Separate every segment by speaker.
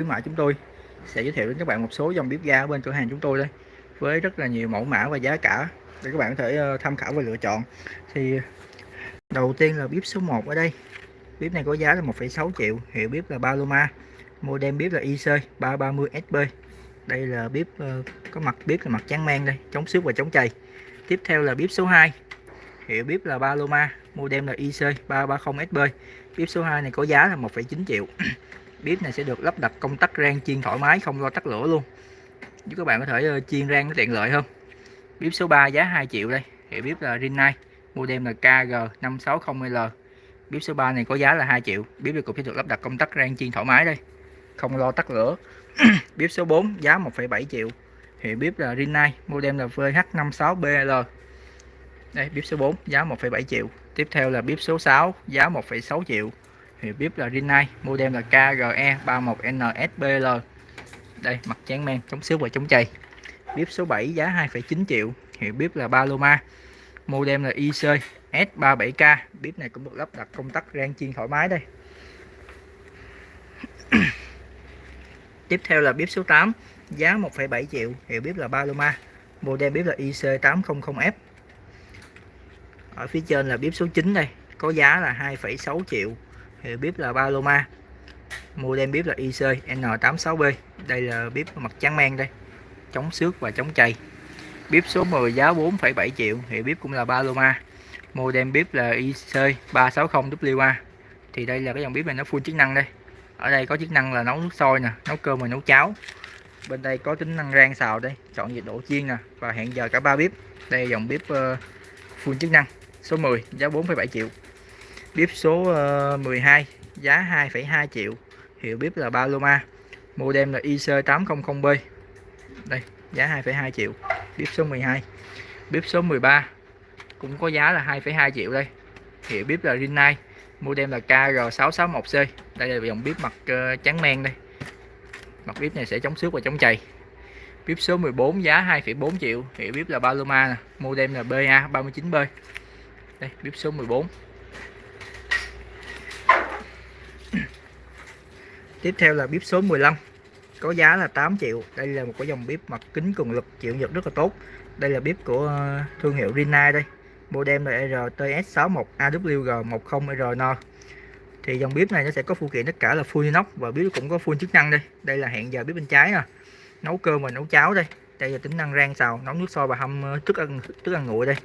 Speaker 1: khuyến mại chúng tôi. Sẽ giới thiệu đến các bạn một số dòng bếp ga ở bên cửa hàng chúng tôi đây với rất là nhiều mẫu mã và giá cả để các bạn có thể ờ, tham khảo và lựa chọn. Thì đầu tiên là bếp số 1 ở đây. Bếp này có giá là 1,6 triệu hiệu bếp là Paloma model bếp là IC 330 SB đây là bếp ờ, có mặt bếp là mặt trắng men đây chống xước và chống chày. Tiếp theo là bếp số 2 hiệu bếp là Paloma model là IC 330 SB bếp số 2 này có giá là 1,9 triệu bếp này sẽ được lắp đặt công tắc rang chiên thoải mái không lo tắt lửa luôn. Giúp các bạn có thể ờ, chiên rang nó tiện lợi hơn. Bếp số 3 giá 2 triệu đây. Hiệu bếp là Rinnai model là KG560L bếp số 3 này có giá là 2 triệu. Bếp này cũng sẽ được lắp đặt công tắc rang chiên thoải mái đây. Không lo tắt lửa. Bếp số 4 giá 1,7 triệu. Hiệu bếp là Rinnai model là VH56BL đây bếp số 4 giá 1,7 triệu. Tiếp theo là bếp số 6 giá 1,6 triệu hiệu bếp là Rinnai model là KGE 31NSBL đây mặt tráng men chống xước và chống chày. Bếp số 7 giá 2,9 triệu hiệu bếp là Paloma. Model là IC S37K bếp này cũng được lắp đặt công tắc rang chiên thoải mái đây. Tiếp theo là bếp số 8 giá 1,7 triệu hiệu bếp là Paloma. Model bếp là IC800F ở phía trên là bếp số 9 đây có giá là 2,6 triệu hiệu bếp là Paloma model bếp là IC N86B đây là bếp mặt trắng men đây. Chống xước và chống chày. Bếp số 10 giá 4,7 triệu hiệu bếp cũng là Paloma model bếp là IC 360WA thì đây là cái dòng bếp này nó full chức năng đây. Ở đây có chức năng là nấu nước sôi nè nấu cơm và nấu cháo. Bên đây có tính năng rang xào đây chọn nhiệt độ chiên nè và hẹn giờ cả ba bếp. Đây là dòng bếp ờ, full chức năng số 10 giá 4,7 triệu bếp số ờ, 12 giá 2,2 triệu. Hiệu bếp là Paloma model là IC800B đây giá 2,2 triệu. Bếp số 12 bếp số 13 cũng có giá là 2,2 triệu đây. Hiệu bếp là Rinnai. Model là KR661C đây là dòng bếp mặt ờ, trắng men đây. Mặt bếp này sẽ chống xước và chống chày. Bếp số 14 giá 2,4 triệu. Hiệu bếp là Paloma nè. Model là BA39B đây bếp số 14 tiếp theo là bếp số 15 có giá là 8 triệu. Đây là một cái dòng bếp mặt kính cường lực, chịu nhiệt rất là tốt. Đây là bếp của ờ, thương hiệu Rinnai đây. Model là RTS61AWG10RN thì dòng bếp này nó sẽ có phụ kiện tất cả là full inox và bếp cũng có full chức năng đây. Đây là hẹn giờ bếp bên trái nè. Nấu cơm và nấu cháo đây. Đây là tính năng rang xào, nấu nước sôi và hâm ờ, thức ăn thức ăn nguội đây.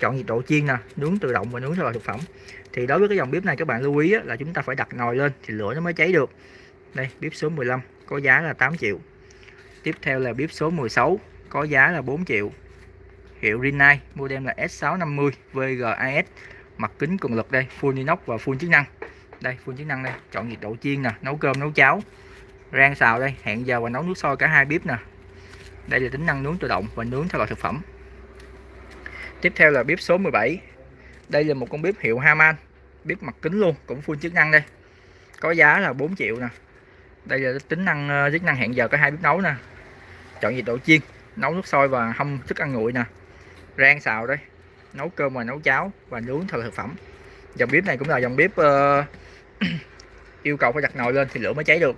Speaker 1: Chọn nhiệt độ chiên nè, nướng tự động và nướng theo loại thực phẩm. Thì đối với cái dòng bếp này các bạn lưu ý là chúng ta phải đặt nồi lên thì lửa nó mới cháy được đây, bếp số 15 có giá là 8 triệu. Tiếp theo là bếp số 16 có giá là 4 triệu. Hiệu Rinnai, model là S650 VGAS mặt kính cường lực đây, full inox và full chức năng. Đây, full chức năng đây, chọn nhiệt độ chiên nè, nấu cơm, nấu cháo. Rang xào đây, hẹn giờ và nấu nước sôi cả hai bếp nè. Đây là tính năng nướng tự động và nướng theo loại thực phẩm. Tiếp theo là bếp số 17 đây là một con bếp hiệu Haman, bếp mặt kính luôn, cũng full chức năng đây. Có giá là 4 triệu nè đây là tính năng ờ, chức năng hẹn giờ có hai bếp nấu nè. Chọn nhiệt độ chiên nấu nước sôi và hâm thức ăn nguội nè. Rang xào đây nấu cơm và nấu cháo và nướng theo thực phẩm. Dòng bếp này cũng là dòng bếp uh, yêu cầu phải đặt nồi lên thì lửa mới cháy được.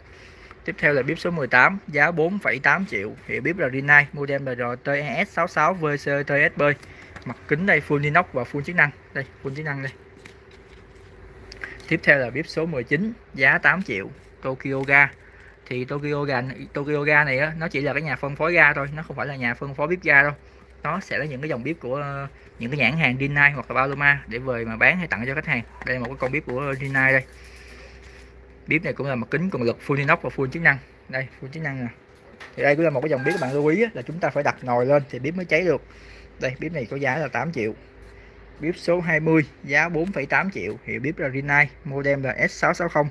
Speaker 1: Tiếp theo là bếp số 18 giá 4,8 triệu. Hiệu bếp là Rinnai model là RTES66 VCTSB mặt kính đây full inox và full chức năng. Đây full chức năng đây. Tiếp theo là bếp số 19 giá 8 triệu. Tokyo Ga thì Tokyo Ga Tokyo Ga này á, nó chỉ là cái nhà phân phối ga thôi nó không phải là nhà phân phối bếp ga đâu. Nó sẽ là những cái dòng bếp của ờ, những cái nhãn hàng Rinnai hoặc là Paloma để về mà bán hay tặng cho khách hàng. Đây là một cái con bếp của Rinnai đây. Bếp này cũng là mặt kính cường lực full inox và full chức năng. Đây full chức năng nè. Thì đây cũng là một cái dòng bếp các bạn lưu ý là chúng ta phải đặt nồi lên thì bếp mới cháy được. Đây bếp này có giá là 8 triệu. Bếp số 20 giá 4,8 triệu. Hiệu bếp là Rinnai model là S660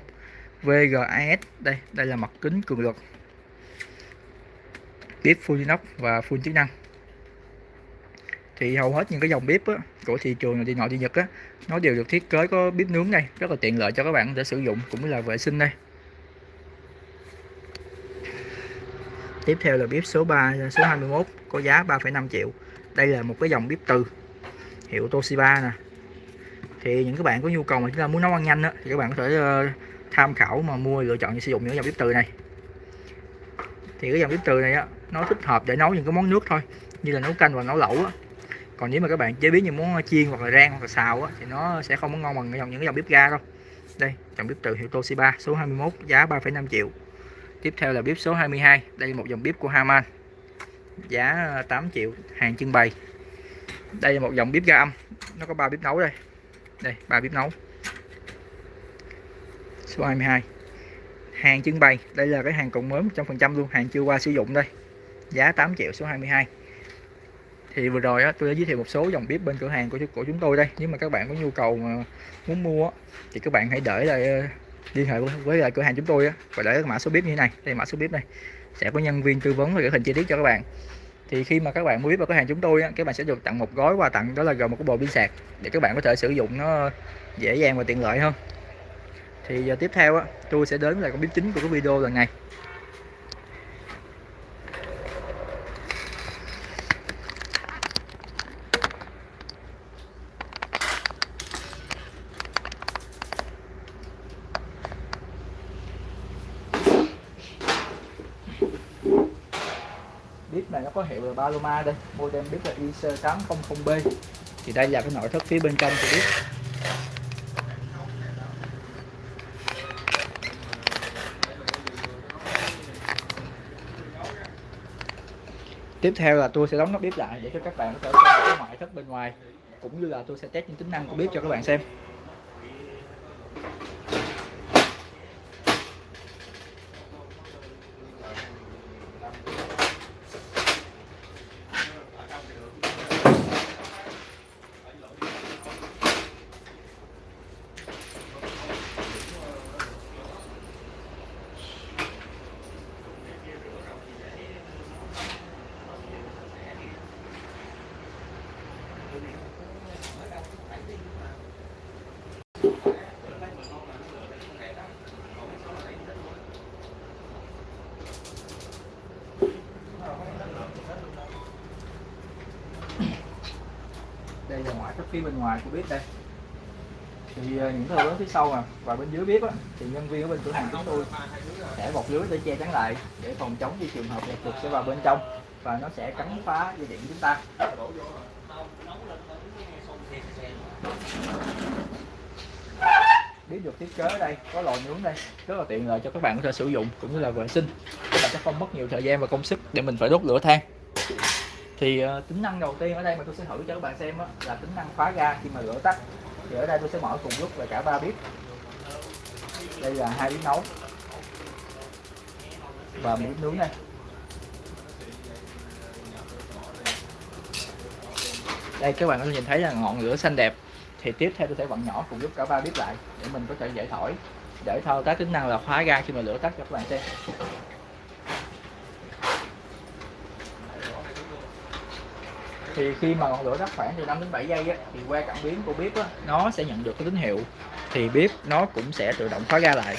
Speaker 1: VGAS đây đây là mặt kính cường lực. Bếp full inox và full chức năng. Thì hầu hết những cái dòng bếp á, của thị trường đi nội đi Nhật á, nó đều được thiết kế có bếp nướng đây rất là tiện lợi cho các bạn để sử dụng cũng là vệ sinh đây. Tiếp theo là bếp số 3 số 21 có giá 3,5 triệu. Đây là một cái dòng bếp từ hiệu Toshiba nè. Thì những các bạn có nhu cầu mà chúng ta muốn nấu ăn nhanh á, thì các bạn có thể uh, tham khảo mà mua lựa chọn sử dụng những dòng bếp từ này. Thì cái dòng bếp từ này á nó thích hợp để nấu những cái món nước thôi như là nấu canh và nấu lẩu á. Còn nếu mà các bạn chế biến những món chiên hoặc là rang hoặc là xào á thì nó sẽ không có ngon bằng những cái dòng bếp ga đâu. Đây dòng bếp từ hiệu Toshiba số 21 giá 3,5 triệu. Tiếp theo là bếp số 22 đây là một dòng bếp của Haman. Giá 8 triệu hàng trưng bày. Đây là một dòng bếp ga âm nó có ba bếp nấu đây. Đây ba bếp nấu số 22 hàng trưng bày đây là cái hàng cộng mới 100% luôn hàng chưa qua sử dụng đây. Giá 8 triệu số 22 thì vừa rồi á, tôi đã giới thiệu một số dòng bếp bên cửa hàng của của chúng tôi đây. Nếu mà các bạn có nhu cầu mà muốn mua á, thì các bạn hãy để lại ờ, liên hệ với lại cửa hàng chúng tôi á, và để mã số bếp như thế này. Đây mã số bếp này sẽ có nhân viên tư vấn và gửi hình chi tiết cho các bạn. Thì khi mà các bạn mua bếp vào cửa hàng chúng tôi á, các bạn sẽ được tặng một gói quà tặng đó là gồm một cái bộ pin sạc để các bạn có thể sử dụng nó dễ dàng và tiện lợi hơn thì giờ tiếp theo á, tôi sẽ đến là con bếp chính của cái video lần này. Bếp này nó có hiệu là Paloma đây model bếp là IC800B thì đây là cái nội thất phía bên trong của bếp. Tiếp theo là tôi sẽ đóng nắp bếp lại để cho các bạn có thể xem cái ngoại thất bên ngoài, cũng như là tôi sẽ test những tính năng của bếp cho các bạn xem. Phía bên ngoài của bếp đây. Thì à, những cái lớn phía sau à và bên dưới bếp á, thì nhân viên ở bên cửa hàng chúng tôi sẽ bọc lưới để che chắn lại để phòng chống khi trường hợp chuột sẽ vào bên trong và nó sẽ cắn phá dây điện chúng ta. Bếp được thiết kế ở đây có lò nướng đây rất là tiện lợi cho các bạn có thể sử dụng cũng như là vệ sinh. Các bạn sẽ không mất nhiều thời gian và công sức để mình phải đốt lửa than thì uh, tính năng đầu tiên ở đây mà tôi sẽ thử cho các bạn xem đó, là tính năng khóa ga khi mà lửa tắt. Thì ở đây tôi sẽ mở cùng lúc là cả ba bếp. Đây là hai bếp nấu. Và một bếp nướng đây. Đây các bạn có thể nhìn thấy là ngọn lửa xanh đẹp. Thì tiếp theo tôi sẽ vặn nhỏ cùng lúc cả ba bếp lại để mình có thể dễ thổi. Để thao tác tính năng là khóa ga khi mà lửa tắt cho các bạn xem. Thì khi mà ngọn lửa tắt khoảng từ 5 đến 7 giây á, thì qua cảm biến của bếp á, nó sẽ nhận được cái tín hiệu. Thì bếp nó cũng sẽ tự động khóa ga lại.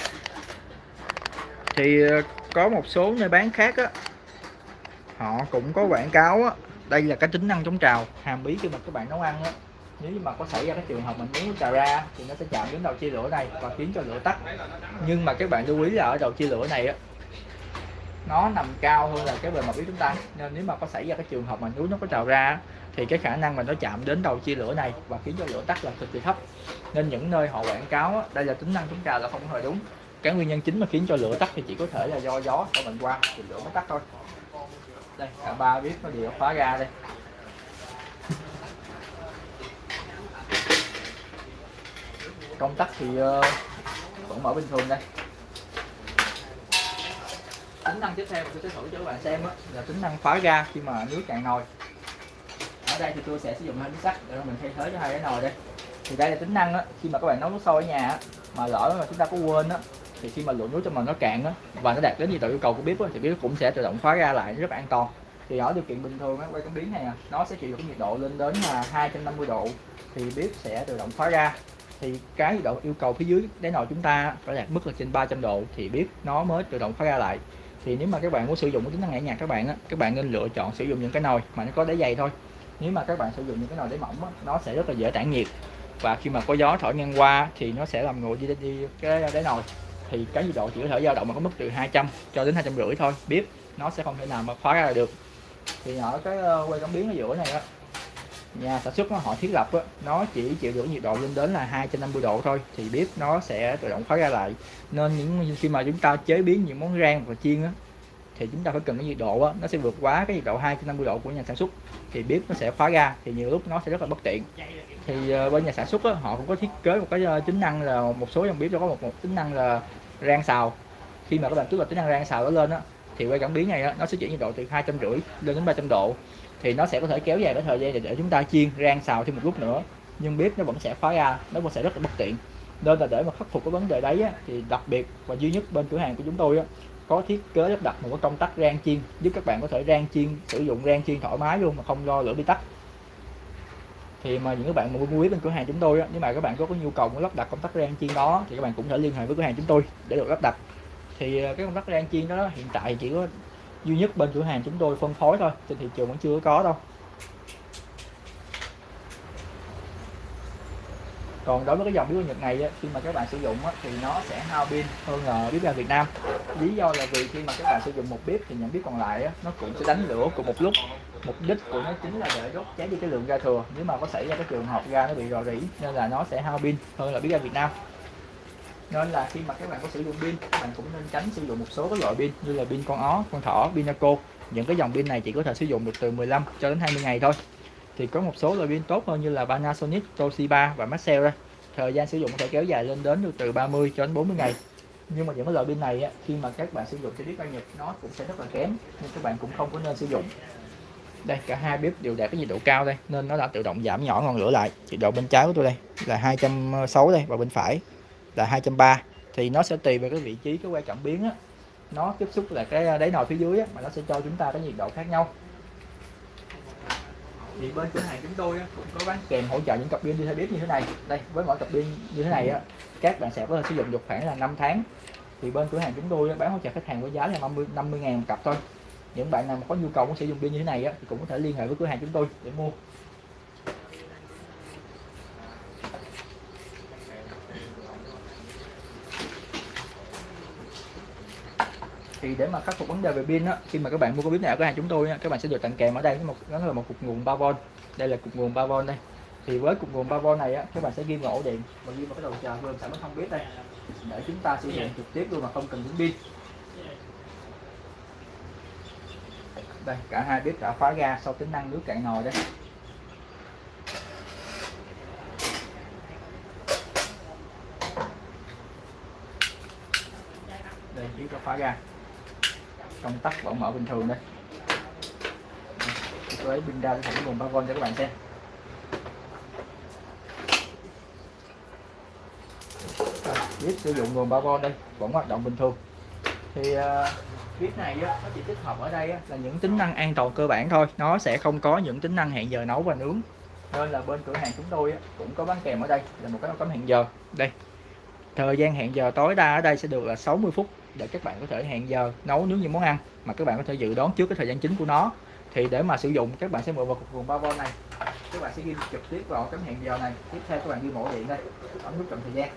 Speaker 1: Thì ờ, có một số nơi bán khác á họ cũng có quảng cáo á đây là cái tính năng chống trào hàm bí khi mà các bạn nấu ăn á. Nếu mà có xảy ra cái trường hợp mình muốn trào ra thì nó sẽ chạm đến đầu chia lửa này và khiến cho lửa tắt. Nhưng mà các bạn lưu ý là ở đầu chia lửa này á nó nằm cao hơn là cái bề mặt bếp chúng ta. Nên nếu mà có xảy ra cái trường hợp mà núi nó có trào ra thì cái khả năng mà nó chạm đến đầu chia lửa này và khiến cho lửa tắt là cực kỳ thấp. Nên những nơi họ quảng cáo đây là tính năng chúng ta là không hề đúng. Cái nguyên nhân chính mà khiến cho lửa tắt thì chỉ có thể là do gió của mình qua thì lửa mới tắt thôi. Đây cả ba bếp nó đều khóa ra đây. Công tắc thì uh, vẫn mở bình thường đây tính năng tiếp theo mà tôi sẽ thử cho các bạn xem đó, là tính năng khóa ga khi mà nước cạn nồi. Ở đây thì tôi sẽ sử dụng hai miếng sắt để mình thay thế cho hai cái nồi đây. Thì đây là tính năng đó, khi mà các bạn nấu nước sôi ở nhà mà lỡ mà chúng ta có quên đó, thì khi mà lượng nước trong nồi nó cạn đó, và nó đạt đến nhiệt độ yêu cầu của bếp đó, thì bếp cũng sẽ tự động khóa ga lại rất là an toàn. Thì ở điều kiện bình thường á, quay cảm biến này à, nó sẽ chịu được cái nhiệt độ lên đến là 250 độ thì bếp sẽ tự động khóa ga. Thì cái nhiệt độ yêu cầu phía dưới đáy nồi chúng ta phải đạt mức là trên 300 độ thì bếp nó mới tự động khóa ga lại thì nếu mà các bạn muốn sử dụng cái tính năng nhẹ nhàng các bạn á các bạn nên lựa chọn sử dụng những cái nồi mà nó có đáy dày thôi. Nếu mà các bạn sử dụng những cái nồi đáy mỏng á, nó sẽ rất là dễ tản nhiệt. Và khi mà có gió thổi ngang qua thì nó sẽ làm nguội đi, đi cái đáy nồi. Thì cái nhiệt độ chỉ có thể dao động ở mức từ 200 cho đến 250 thôi bếp nó sẽ không thể nào mà khóa ra được. Thì ở cái ờ, quay cảm biến ở giữa này á nhà sản xuất nó họ thiết lập á, nó chỉ chịu được nhiệt độ lên đến là 250 độ thôi thì bếp nó sẽ tự động khóa ra lại. Nên những khi mà chúng ta chế biến những món rang và chiên á, thì chúng ta phải cần cái nhiệt độ á, nó sẽ vượt quá cái nhiệt độ 250 độ của nhà sản xuất thì bếp nó sẽ khóa ra thì nhiều lúc nó sẽ rất là bất tiện. Thì uh, bên nhà sản xuất á, họ cũng có thiết kế một cái uh, tính năng là một số dòng bếp nó có một, một tính năng là rang xào. Khi mà các bạn tức là tính năng rang xào nó lên á thì quay cảm biến này á, nó sẽ chuyển nhiệt độ từ hai trăm rưỡi lên đến 300 độ. Thì nó sẽ có thể kéo dài cái thời gian để, để chúng ta chiên rang xào thêm một lúc nữa. Nhưng bếp nó vẫn sẽ khóa ra nó vẫn sẽ rất là bất tiện. Nên là để mà khắc phục cái vấn đề đấy á, thì đặc biệt và duy nhất bên cửa hàng của chúng tôi á, có thiết kế lắp đặt một cái công tắc rang chiên giúp các bạn có thể rang chiên sử dụng rang chiên thoải mái luôn mà không lo lửa bị tắt thì mà những các bạn mà mua bếp bên cửa hàng chúng tôi á, nếu mà các bạn có, có nhu cầu muốn lắp đặt công tắc rang chiên đó thì các bạn cũng thể liên hệ với cửa hàng chúng tôi để được lắp đặt thì ờ, cái công tắc rang chiên đó hiện tại chỉ có duy nhất bên cửa hàng chúng tôi phân phối thôi, trên thị trường vẫn chưa có đâu. Còn đối với cái dòng bếp ga Nhật này khi mà các bạn sử dụng thì nó sẽ hao pin hơn là bếp ga Việt Nam. Lý do là vì khi mà các bạn sử dụng một bếp thì những bếp còn lại nó cũng sẽ đánh lửa cùng một lúc. Mục đích của nó chính là để đốt cháy đi cái lượng ga thừa. Nếu mà có xảy ra cái trường hợp ga nó bị rò rỉ, nên là nó sẽ hao pin hơn là bếp ga Việt Nam nên là khi mà các bạn có sử dụng pin các bạn cũng nên tránh sử dụng một số các loại pin như là pin con ó con thỏ pinaco những cái dòng pin này chỉ có thể sử dụng được từ 15 cho đến 20 ngày thôi. Thì có một số loại pin tốt hơn như là Panasonic, Toshiba và Maxell thời gian sử dụng có thể kéo dài lên đến từ 30 cho đến 40 ngày. Nhưng mà những cái loại pin này á, khi mà các bạn sử dụng cho bếp ga Nhật nó cũng sẽ rất là kém nên các bạn cũng không có nên sử dụng. Đây cả hai bếp đều đạt cái nhiệt độ cao đây nên nó đã tự động giảm nhỏ ngọn lửa lại. Nhiệt độ bên trái của tôi đây là 260 đây và bên phải là 230 thì nó sẽ tùy vào cái vị trí cái que cảm biến á. Nó tiếp xúc là cái à, đáy nồi phía dưới á, mà nó sẽ cho chúng ta cái nhiệt độ khác nhau. Thì bên cửa hàng chúng tôi á, cũng có bán kèm hỗ trợ những cặp pin đi theo bếp như thế này. Đây với mỗi cặp pin như thế này á, các bạn sẽ có thể sử dụng được khoảng là 5 tháng. Thì bên cửa hàng chúng tôi á, bán hỗ trợ khách hàng với giá là 50 50 ngàn một cặp thôi. Những bạn nào mà có nhu cầu muốn sử dụng pin như thế này á, thì cũng có thể liên hệ với cửa hàng chúng tôi để mua. Thì để mà khắc phục vấn đề về pin á khi mà các bạn mua cái bếp này ở cửa hàng chúng tôi á, các bạn sẽ được tặng kèm ở đây một đó là một cục nguồn 3V đây là cục nguồn 3V đây. Thì với cục nguồn 3V này á các bạn sẽ ghi vào ổ điện. Và ghi vào cái đầu chờ vừa sản không biết đây. Để chúng ta sử dụng trực tiếp luôn mà không cần đến pin. Đây cả hai bếp đã khóa ga sau tính năng nước cạn nồi đây. Đây bếp đã khóa ga công tắc vẫn mở bình thường đây. Tôi lấy pin ra thử nguồn 3V cho các bạn xem. À, Biết sử dụng nguồn 3V đây vẫn hoạt động bình thường. Thì à, uh, bếp này á, nó chỉ tích hợp ở đây á, là những tính năng an toàn cơ bản thôi. Nó sẽ không có những tính năng hẹn giờ nấu và nướng. Nên là bên cửa hàng chúng tôi á, cũng có bán kèm ở đây là một cái nấu cắm hẹn giờ. Đây thời gian hẹn giờ tối đa ở đây sẽ được là 60 phút để các bạn có thể hẹn giờ nấu nướng những món ăn mà các bạn có thể dự đoán trước cái thời gian chính của nó. Thì để mà sử dụng các bạn sẽ mượn vào cục nguồn 3V này. Các bạn sẽ ghi trực tiếp vào cái hẹn giờ này. Tiếp theo các bạn ghi mẫu điện đây. Ấn nút chọn thời gian.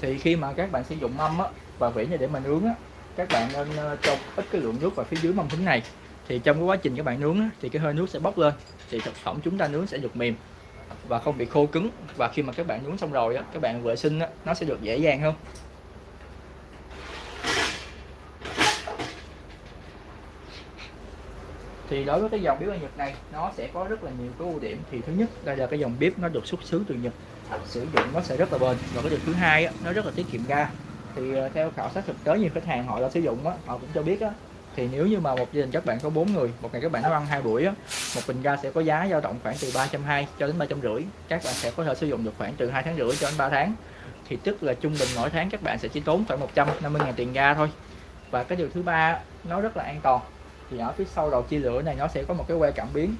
Speaker 1: Thì khi mà các bạn sử dụng mâm á, và vỉ như để mà nướng á, các bạn nên ờ, cho ít cái lượng nước vào phía dưới mâm thính này. Thì trong cái quá trình các bạn nướng thì cái hơi nước sẽ bốc lên, thì thực phẩm chúng ta nướng sẽ được mềm và không bị khô cứng. Và khi mà các bạn nướng xong rồi các bạn vệ sinh nó sẽ được dễ dàng hơn. Thì đối với cái dòng bếp ở Nhật này, nó sẽ có rất là nhiều cái ưu điểm. Thì thứ nhất, đây là cái dòng bếp nó được xuất xứ từ Nhật. Sử dụng nó sẽ rất là bền. Và cái điều thứ hai nó rất là tiết kiệm ga thì ờ, theo khảo sát thực tế nhiều khách hàng họ đã sử dụng á, họ cũng cho biết á, thì nếu như mà một gia đình các bạn có bốn người một ngày các bạn nấu ăn hai buổi á, một bình ga sẽ có giá dao động khoảng từ 320 cho đến 350 các bạn sẽ có thể sử dụng được khoảng từ hai tháng rưỡi cho đến 3 tháng. Thì tức là trung bình mỗi tháng các bạn sẽ chỉ tốn khoảng 150 ngàn tiền ga thôi. Và cái điều thứ ba nó rất là an toàn. Thì ở phía sau đầu chia lửa này nó sẽ có một cái que cảm biến.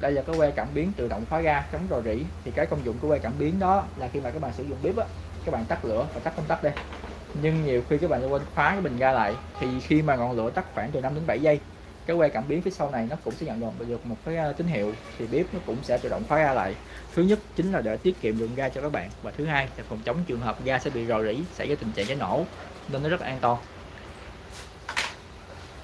Speaker 1: Đây là cái que cảm biến tự động khóa ga chống rò rỉ. Thì cái công dụng của que cảm biến đó là khi mà các bạn sử dụng bếp á các bạn tắt lửa và tắt công tắc đây nhưng nhiều khi các bạn quên khóa cái bình ga lại thì khi mà ngọn lửa tắt khoảng từ 5 đến 7 giây cái que cảm biến phía sau này nó cũng sẽ nhận được một cái à, tín hiệu thì bếp nó cũng sẽ tự động khóa ga lại. Thứ nhất chính là để tiết kiệm lượng ga cho các bạn và thứ hai là phòng chống trường hợp ga sẽ bị rò rỉ xảy ra tình trạng cháy nổ nên nó rất là an toàn.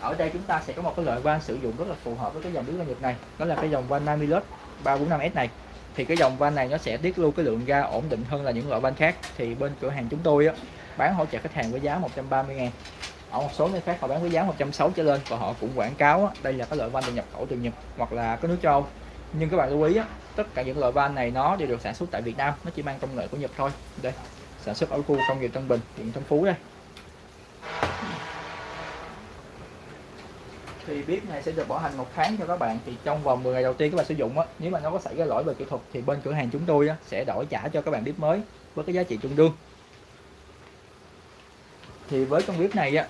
Speaker 1: Ở đây chúng ta sẽ có một cái loại van sử dụng rất là phù hợp với cái dòng bếp ga Nhật này đó là cái dòng van Namilus 345S này. Thì cái dòng van này nó sẽ tiết lưu cái lượng ga ổn định hơn là những loại van khác. Thì bên cửa hàng chúng tôi á, bán hỗ trợ khách hàng với giá 130 ngàn. Ở một số nơi khác họ bán với giá 160 trở lên và họ cũng quảng cáo đây là cái loại van được nhập khẩu từ Nhật hoặc là cái nước châu Âu. Nhưng các bạn lưu ý tất cả những loại van này nó đều được sản xuất tại Việt Nam nó chỉ mang công nghệ của Nhật thôi. Đây sản xuất ở khu công nghiệp Tân Bình huyện Tân Phú đây. Thì bếp này sẽ được bảo hành một tháng cho các bạn. Thì trong vòng 10 ngày đầu tiên các bạn sử dụng á nếu mà nó có xảy ra lỗi về kỹ thuật thì bên cửa hàng chúng tôi á, sẽ đổi trả cho các bạn bếp mới với cái giá trị tương đương thì với con bếp này á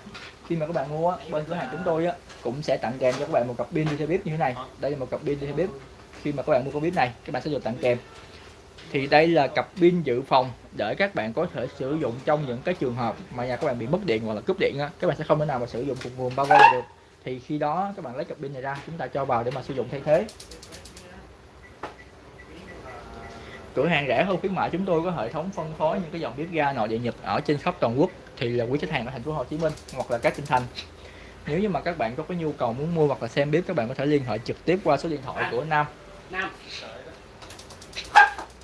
Speaker 1: khi mà các bạn mua á, bên cửa hàng chúng tôi á cũng sẽ tặng kèm cho các bạn một cặp pin đi theo bếp như thế này. Đây là một cặp pin đi theo bếp khi mà các bạn mua con bếp này các bạn sẽ được tặng kèm. Thì đây là cặp pin dự phòng để các bạn có thể sử dụng trong những cái trường hợp mà nhà các bạn bị mất điện hoặc là cúp điện á. Các bạn sẽ không thể nào mà sử dụng cùng nguồn bao được. Thì khi đó các bạn lấy cặp pin này ra chúng ta cho vào để mà sử dụng thay thế. Cửa hàng rẻ hơn khuyến mại chúng tôi có hệ thống phân phối những cái dòng bếp ga nội địa nhật ở trên khắp toàn quốc thì là quý khách hàng ở thành phố Hồ Chí Minh hoặc là các tỉnh thành. Nếu như mà các bạn có cái nhu cầu muốn mua hoặc là xem bếp các bạn có thể liên hệ trực tiếp qua số điện thoại của Nam. Nam.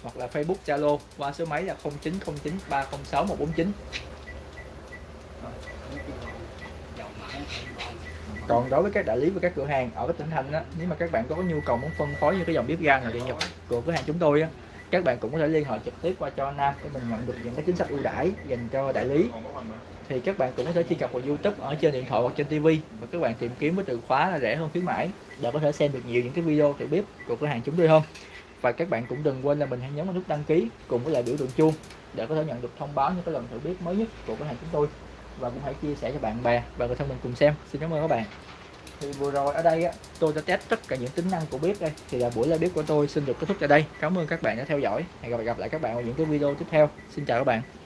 Speaker 1: Hoặc là Facebook Zalo qua số máy là 0909 306 149 còn đối với các đại lý và các cửa hàng ở các tỉnh thành á nếu mà các bạn có nhu cầu muốn phân phối như cái dòng bếp ga này điện nhập của cửa hàng chúng tôi á các bạn cũng có thể liên hệ trực tiếp qua cho Nam để mình nhận được những cái chính sách ưu đãi dành cho đại lý. Thì các bạn cũng có thể truy cập vào YouTube ở trên điện thoại hoặc trên TV và các bạn tìm kiếm với từ khóa là rẻ hơn khuyến mãi để có thể xem được nhiều những cái video thử bếp của cửa hàng chúng tôi hơn. Và các bạn cũng đừng quên là mình hãy nhấn vào nút đăng ký cùng với lại biểu tượng chuông để có thể nhận được thông báo những cái lần thử bếp mới nhất của cửa hàng chúng tôi. Và cũng hãy chia sẻ cho bạn bè và người thân mình cùng xem. Xin cảm ơn các bạn thì vừa rồi ở đây á, tôi đã test tất cả những tính năng của bếp đây. Thì là buổi live bếp của tôi xin được kết thúc tại đây. Cảm ơn các bạn đã theo dõi. Hẹn gặp, lại các bạn ở những cái video tiếp theo. Xin chào các bạn.